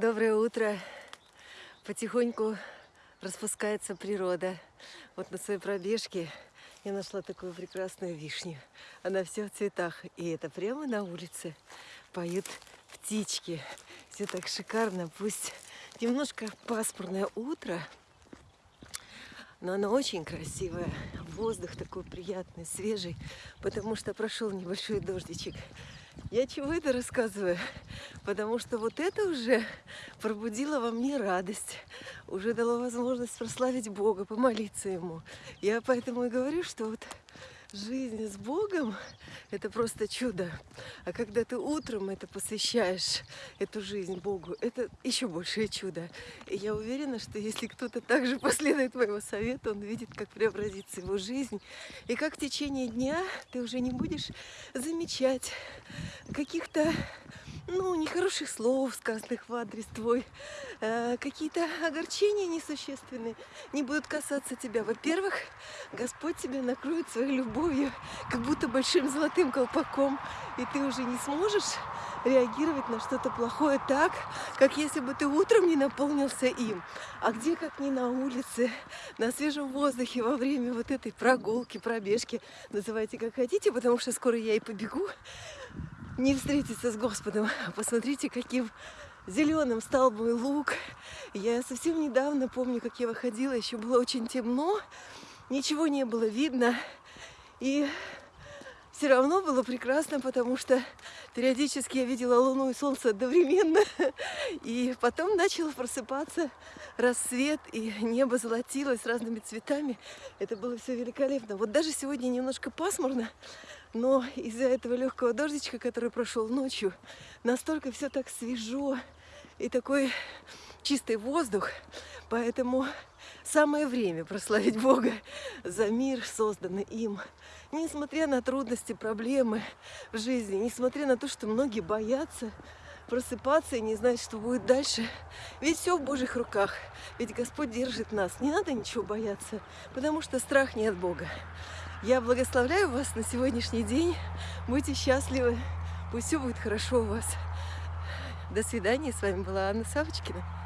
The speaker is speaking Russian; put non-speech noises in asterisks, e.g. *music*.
Доброе утро. Потихоньку распускается природа. Вот на своей пробежке я нашла такую прекрасную вишню. Она вся в цветах. И это прямо на улице поют птички. Все так шикарно. Пусть немножко пасмурное утро, но оно очень красивое. Воздух такой приятный, свежий, потому что прошел небольшой дождичек. Я чего это рассказываю? Потому что вот это уже пробудило во мне радость, уже дало возможность прославить Бога, помолиться Ему. Я поэтому и говорю, что вот жизнь с Богом – это просто чудо. А когда ты утром это посвящаешь, эту жизнь Богу, это еще большее чудо. И я уверена, что если кто-то также *laughs* последует моего совета, он видит, как преобразится его жизнь. И как в течение дня ты уже не будешь замечать каких-то ну, нехороших слов, сказанных в адрес твой, э, какие-то огорчения несущественные не будут касаться тебя. Во-первых, Господь тебя накроет своей любовью, как будто большим золотым колпаком, и ты уже не сможешь реагировать на что-то плохое так, как если бы ты утром не наполнился им. А где, как не на улице, на свежем воздухе, во время вот этой прогулки, пробежки, называйте как хотите, потому что скоро я и побегу, не встретиться с Господом. Посмотрите, каким зеленым стал мой лук. Я совсем недавно помню, как я выходила, еще было очень темно, ничего не было видно. И все равно было прекрасно, потому что периодически я видела Луну и Солнце одновременно. И потом начало просыпаться рассвет, и небо золотилось разными цветами. Это было все великолепно. Вот даже сегодня немножко пасмурно, но из-за этого легкого дождичка, который прошел ночью, настолько все так свежо и такой чистый воздух. Поэтому самое время прославить Бога за мир, созданный им. Несмотря на трудности, проблемы в жизни, несмотря на то, что многие боятся просыпаться и не знать, что будет дальше. Ведь все в Божьих руках. Ведь Господь держит нас. Не надо ничего бояться, потому что страх не от Бога. Я благословляю вас на сегодняшний день. Будьте счастливы. Пусть все будет хорошо у вас. До свидания. С вами была Анна Савочкина.